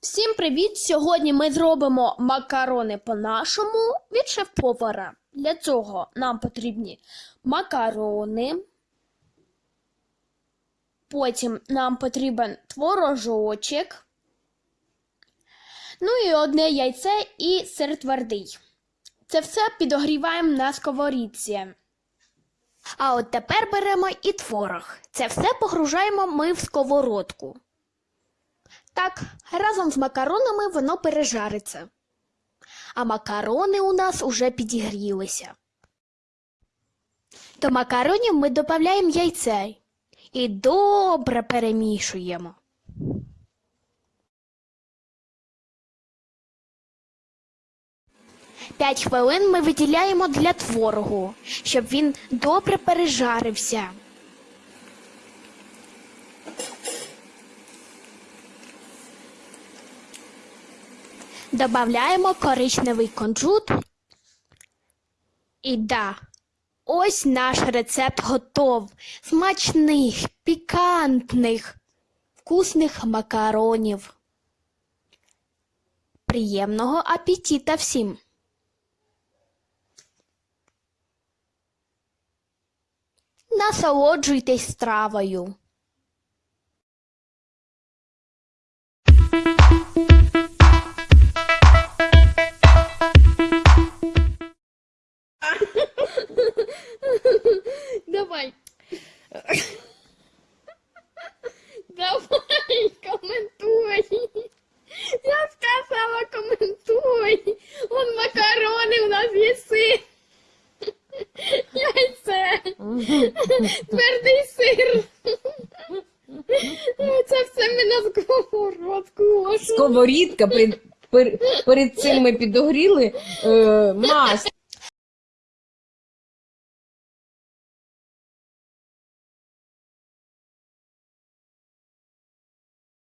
Всім привіт! Сьогодні ми зробимо макарони по-нашому від шеф-повара. Для цього нам потрібні макарони. Потім нам потрібен творожочок. Ну і одне яйце і сир твердий. Це все підогріваємо на сковорідці. А от тепер беремо і творог. Це все погружаємо ми в сковородку. Так, разом з макаронами воно пережариться. А макарони у нас уже підігрілися. До макаронів ми додаємо яйце і добре перемішуємо. П'ять хвилин ми виділяємо для творогу, щоб він добре пережарився. Добавляємо коричневий кунжут. І да, ось наш рецепт готов. Смачних, пікантних, вкусних макаронів. Приємного апетита всім! Насолоджуйтесь стравою. Твердий сир. Це все ми на сковородку. Сковорідка, перед, перед цим ми підогріли е, масло.